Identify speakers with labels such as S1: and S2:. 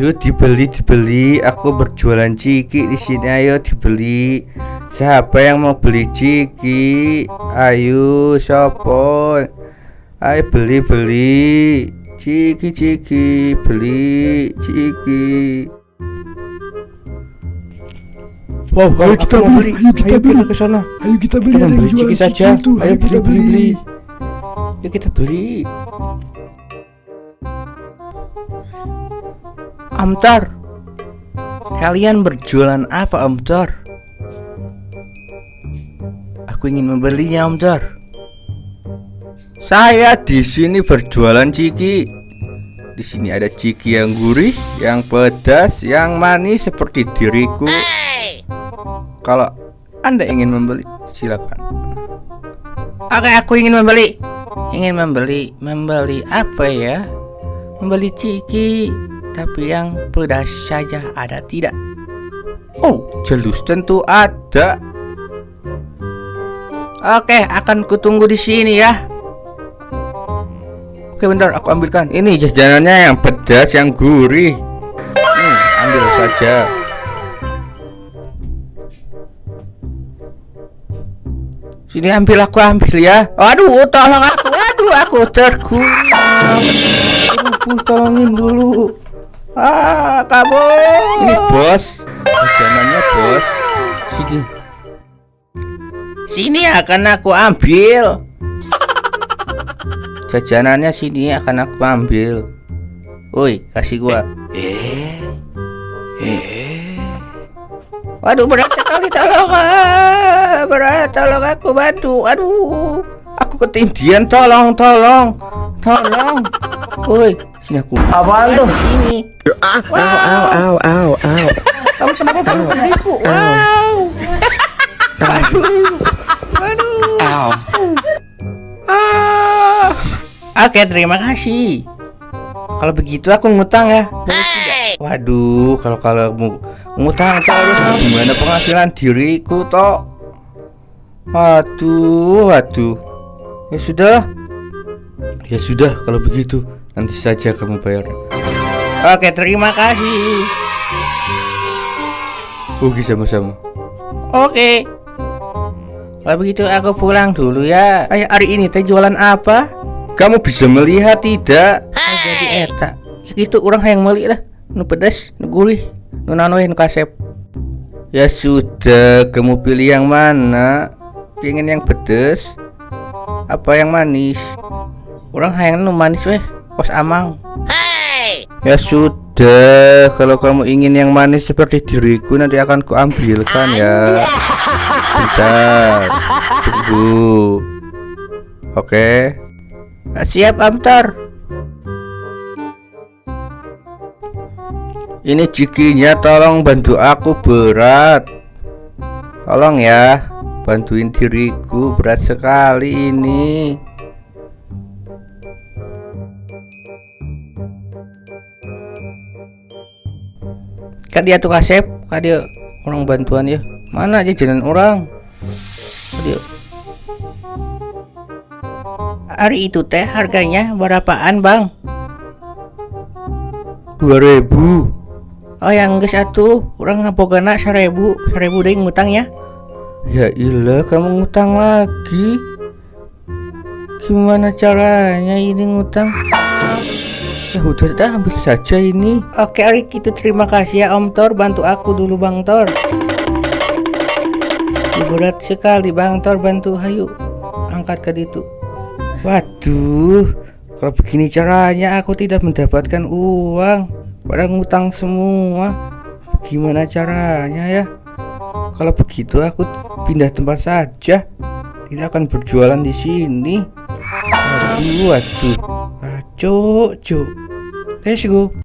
S1: Ayo dibeli dibeli. Aku berjualan ciki di sini. Ayo dibeli. Siapa yang mau beli ciki? Ayo sopo. Ayo beli beli. Ciki ciki beli ciki. Wow, ayo kita beli.
S2: Ayo kita beli.
S1: ke sana.
S2: Ayo kita beli
S1: Kita beli ciki saja. Ayo
S2: kita
S1: beli. Yuk kita beli. Om Tor, kalian berjualan apa Om Tor? Aku ingin membelinya Om Tor. Saya di sini berjualan ciki. Di sini ada ciki yang gurih, yang pedas, yang manis seperti diriku. Kalau Anda ingin membeli, silakan. Oke, aku ingin membeli. Ingin membeli, membeli apa ya? Membeli ciki, tapi yang pedas saja ada tidak? Oh, jelus tentu ada. Oke, akan kutunggu di sini ya. Oke, bentar, aku ambilkan. Ini jajanannya yang pedas, yang gurih. Hmm, ambil saja. Sini ambil aku ambil ya. Aduh, tolong aku. Aduh, aku terguling. Aduh, tolongin dulu. Ah, kamu. Ini bos. Jajanannya bos. Sini. Sini akan aku ambil. Jajanannya sini akan aku ambil. Woi, kasih gua. Eh. Eh. Waduh berat sekali tolong ah, berat tolong aku bantu aduh aku ketindian tolong tolong tolong woi sini aku
S3: Apaan tuh?
S1: sini
S3: Au, au, au, au, au.
S1: kamu kenapa peluk diriku wow aduh aduh
S3: Au.
S1: ah oke terima kasih kalau begitu aku ngutang ya? Waduh, kalau kalau mu- ngutang terus gimana penghasilan diriku toh? Waduh, waduh. Ya sudah. Ya sudah kalau begitu nanti saja kamu bayar. Oke, terima kasih. Oke, sama-sama. Oke. Kalau begitu aku pulang dulu ya. Ayo hari ini teh jualan apa? Kamu bisa melihat tidak? Oh, jadi eta. Ya gitu orang yang meli lah. Nu pedas, nu gurih, nu nanoin kasep. Ya sudah, kamu pilih yang mana? Pengen yang pedas? Apa yang manis? Orang hayang nu manis weh, kos amang. Ya sudah, kalau kamu ingin yang manis seperti diriku nanti akan kuambilkan ya. Bentar, tunggu. Oke. Siap, Amtar. Ini cikinya tolong bantu aku berat. Tolong ya, bantuin diriku berat sekali ini. Kak dia tuh kasep, kak dia orang bantuan ya. Mana aja jalan orang? Kak dia. Hari itu teh harganya berapaan bang? 2000 Oh yang geus atuh, urang ngapogana 1000, 1000 deui ngutang ya. Ya ilah, kamu ngutang lagi. Gimana caranya ini ngutang? Ya udah dah ambil saja ini. Oke Arik itu terima kasih ya Om Tor bantu aku dulu Bang Tor. Ya, berat sekali Bang Tor bantu hayu angkat ke ditu. Waduh, kalau begini caranya aku tidak mendapatkan uang. Pada ngutang semua. Gimana caranya ya? Kalau begitu aku pindah tempat saja. Tidak akan berjualan di sini. Waduh, waduh. 情緒 Let's go!